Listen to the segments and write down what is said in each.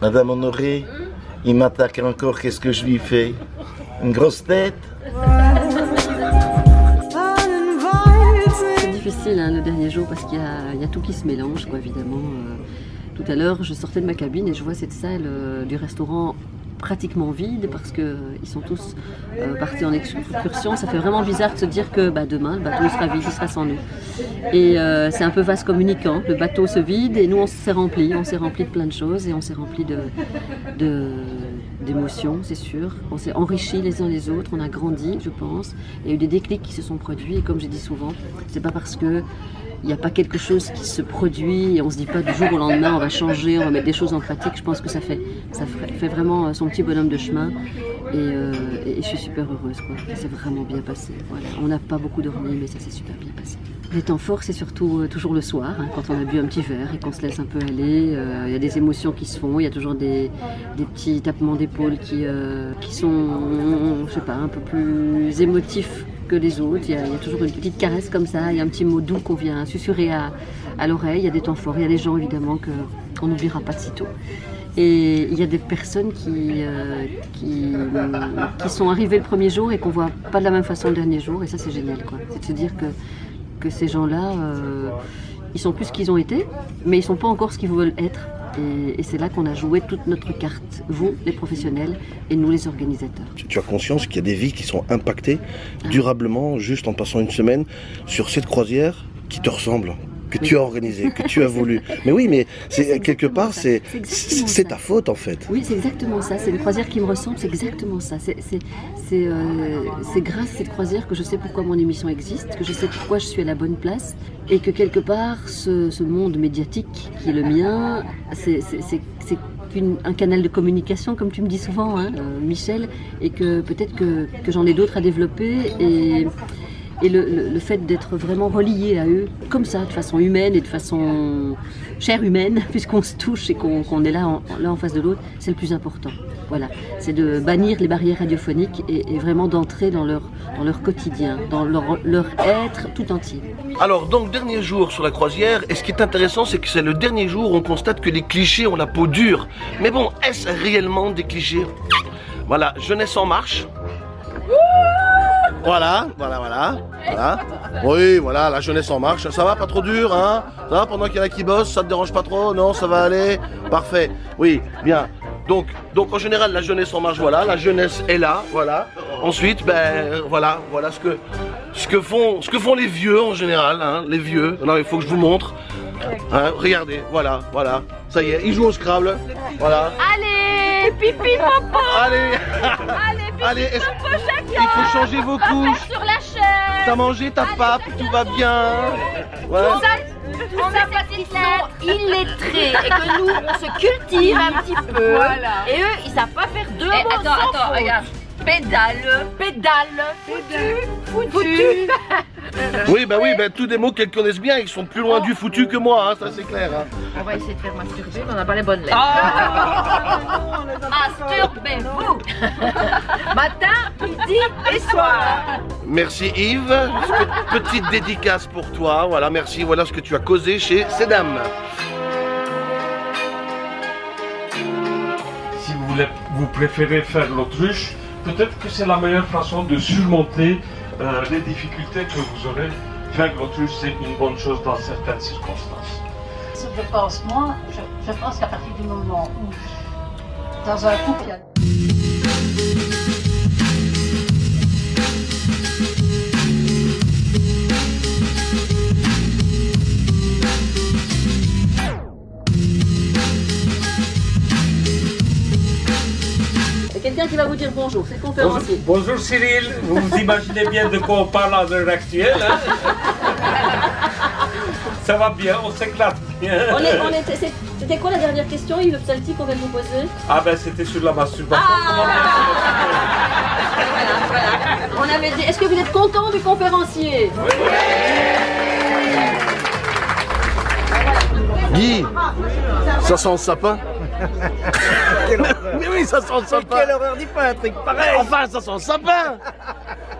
Madame Honoré, il m'attaque encore, qu'est-ce que je lui fais? Une grosse tête? Le dernier jour parce qu'il y, a- tout qui se mélange, quoi, évidemment. Euh, tout à l'heure, je sortais de ma cabine et je vois cette salle euh, du restaurant pratiquement vide parce qu'ils sont tous euh, partis en excursion. Ça fait vraiment bizarre de se dire que bah, demain, le bateau sera vide, il sera sans nous. Et euh, c'est un peu vaste communicant. Le bateau se vide et nous, on s'est rempli. On s'est rempli de plein de choses et on s'est rempli de- d'émotions, c'est sûr. On s'est enrichis les uns les autres, on a grandi, je pense. Il y a eu des déclics qui se sont produits et comme j'ai dit souvent, c'est pas parce que il n'y a pas quelque chose qui se produit et on se dit pas du jour au lendemain on va changer, on va mettre des choses en pratique. Je pense que ça fait, ça fait vraiment son petit bonhomme de chemin et, euh, et- je suis super heureuse. Quoi. Ça s'est vraiment bien passé. On n'a pas beaucoup dormi mais ça s'est super bien passé. Les temps forts, c'est surtout euh, toujours le soir, hein, quand on a bu un petit verre et qu'on se laisse un peu aller. euh, Il y a des émotions qui se font, il y a toujours des, petits tapements d'épaule qui, qui sont, je sais pas, un peu plus émotifs que les autres. Il y, a, toujours une petite caresse comme ça, il y a un petit mot doux qu'on vient susurrer à, à l'oreille. Il y a des temps forts, il y a des gens évidemment qu'on n'oubliera pas de sitôt. Et il y a des personnes qui, euh, qui, sont arrivées le premier jour et qu'on voit pas de la même façon le dernier jour. Et ça, c'est génial. C'est de se dire que, que ces gens-là, euh, ils sont plus ce qu'ils ont été, mais ils sont pas encore ce qu'ils veulent être. Et, c'est là qu'on a joué toute notre carte, vous, les professionnels, et nous, les organisateurs. Tu as conscience qu'il y a des vies qui sont impactées durablement juste en passant une semaine sur cette croisière qui te ressemble, que tu as organisée, que tu as voulu. Mais oui, mais c'est C'est quelque part, c'est ta faute en fait. Oui, c'est exactement ça. C'est une croisière qui me ressemble, c'est exactement ça. C'est euh, grâce à cette croisière que je sais pourquoi mon émission existe, que je sais pourquoi je suis à la bonne place, et que quelque part, ce, ce monde médiatique qui est le mien, c'est qu'une- un canal de communication, comme tu me dis souvent, hein, euh, Michel, et que peut-être que, que j'en ai d'autres à développer. Et, et le, le- fait d'être vraiment relié à eux, comme ça, de façon humaine et de façon chair humaine, puisqu'on se touche et qu'on est là en, l'un en face de l'autre, c'est le plus important. Voilà, c'est de bannir les barrières radiophoniques et, et vraiment d'entrer dans leur, dans leur quotidien, dans leur, leur être tout entier. Alors, donc, dernier jour sur la croisière, et ce qui est intéressant, c'est que c'est le dernier jour où on constate que les clichés ont la peau dure. Mais bon, est-ce réellement des clichés? Voilà, jeunesse en marche. Voilà, voilà, voilà, voilà. Oui, voilà, la jeunesse en marche. Ça va, pas trop dur, hein? Ça va, pendant qu'il y en a qui bossent, ça te dérange pas trop? Non, ça va aller? Parfait. Oui, bien. Donc, donc en général, la jeunesse en marche, voilà, la jeunesse est là, voilà. Ensuite, ben voilà, voilà ce que, ce que font, ce que font les vieux en général, hein, les vieux. Non, il faut que je vous montre. Hein, regardez, voilà, voilà. Ça y est, ils jouent au Scrabble. Voilà. Allez, pipi popo Allez, Allez, allez, est-ce- popo chacun il faut changer vos couches. Sur la chaise T'as mangé ta pape, tout va bien. Ouais. Tout ça, parce qu'ils sont illettrés et que nous, on se cultive un petit peu. Et eux, ils savent pas faire deux mots attends, sans attends, faute. regarde. Pédale. Pédale, foutu, foutu. Oui, bah oui, bah tous des mots qu'elles connaissent bien, ils sont plus loin du foutu que moi, hein, ça c'est clair. hein. On va essayer de faire masturber, mais on n'a pas les bonnes lettres. Ah. Masturbez-vous Matin, midi et soir Merci Yves, Pe- petite dédicace pour toi, voilà, merci, voilà ce que tu as causé chez ces dames. Si vous, voulez- vous préférez faire l'autruche, peut-être que c'est la meilleure façon de surmonter euh, les difficultés que vous aurez. Faire l'autruche, c'est une bonne chose dans certaines circonstances. Je pense, moi, je, je pense qu'à partir du moment où, dans un couple, il y a quelqu'un qui va vous dire bonjour, c'est le conférencier. Bonjour Cyril, vous vous imaginez bien de quoi on parle à l'heure actuelle hein Ça va bien, on s'éclate bien. On est- on était- c'est- C'était quoi la dernière question, Yves Psalti, qu'on vient de vous poser? Ah ben c'était sur la masturbation. Ah. Voilà. On avait dit, est-ce que vous êtes content du conférencier? Guy, ça sent le sapin? Mais oui, ça sent le sapin Quelle horreur, dis pas un truc pareil. Enfin, ça sent le sapin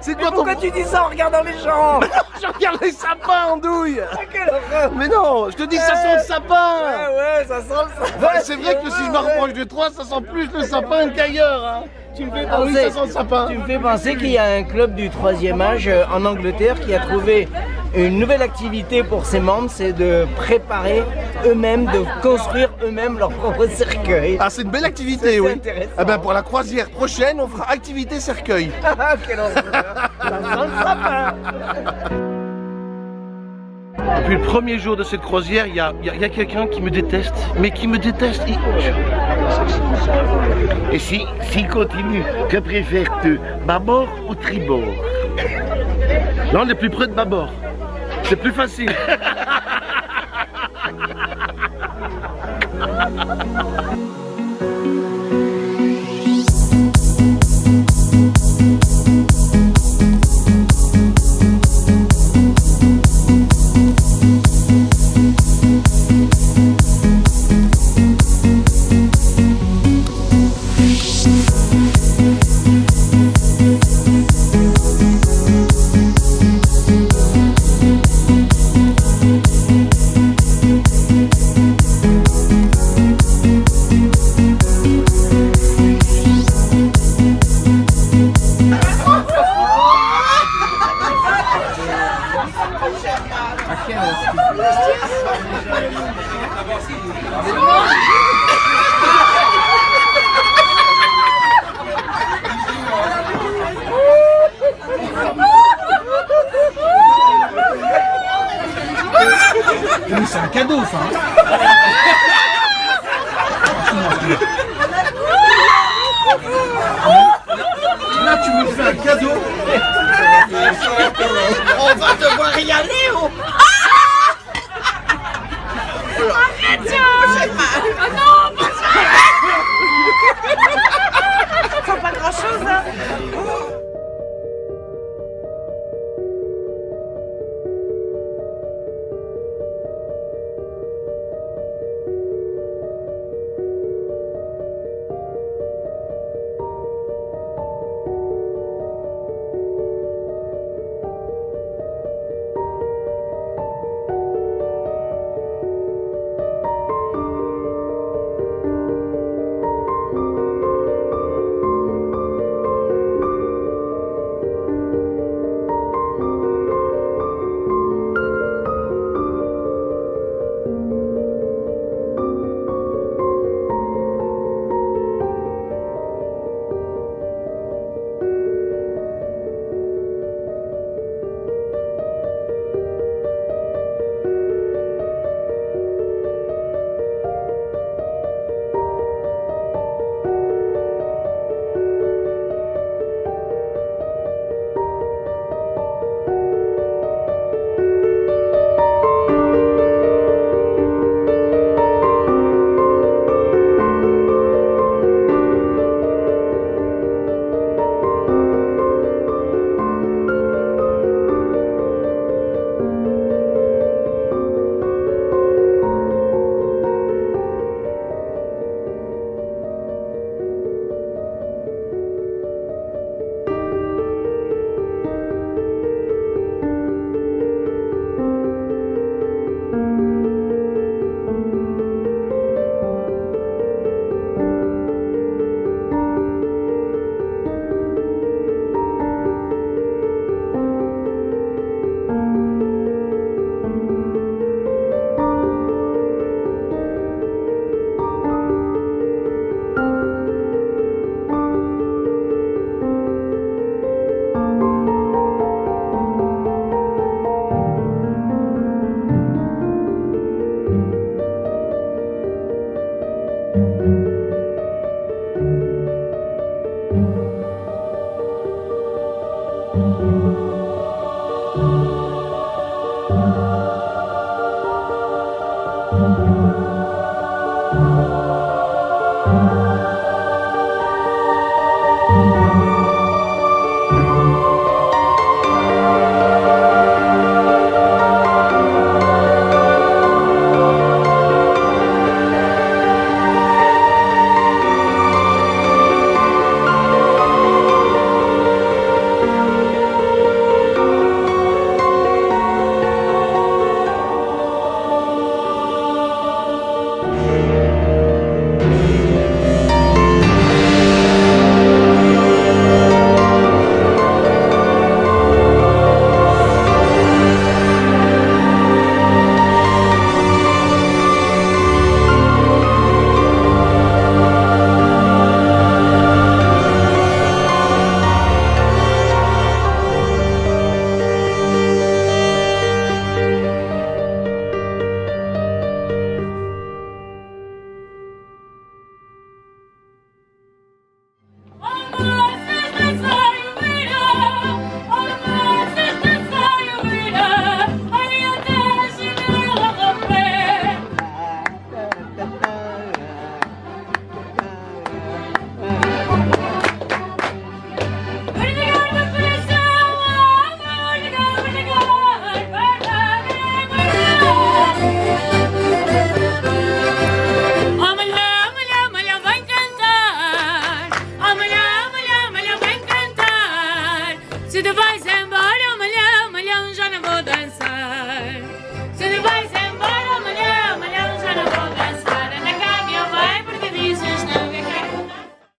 C'est quoi ton... Pourquoi tu dis ça en regardant les gens Je regarde les sapins en douille. Quelle horreur. Mais non, je te dis que ça sent le sapin. Ouais, ouais, ça sent le sapin. Ouais, c'est vrai que si je me rapproche de toi, ça sent plus le sapin qu'ailleurs hein. Tu me fais Ah oui, penser, ça sent le sapin. tu me fais penser qu'il y a un club du troisième âge euh, en Angleterre qui a trouvé une nouvelle activité pour ses membres, c'est de préparer eux-mêmes, de construire eux-mêmes leur propre cercueil. Ah, c'est une belle activité, oui. intéressant. Ah ben, pour la croisière prochaine, on fera activité cercueil. Ah, quelle Depuis le premier jour de cette croisière, il y a, il y a- il y a quelqu'un qui me déteste, mais qui me déteste. Il- Et si, s'il continue, que préfères-tu, bâbord ou tribord? Là, on est plus près de bâbord. C'est plus facile. C'est un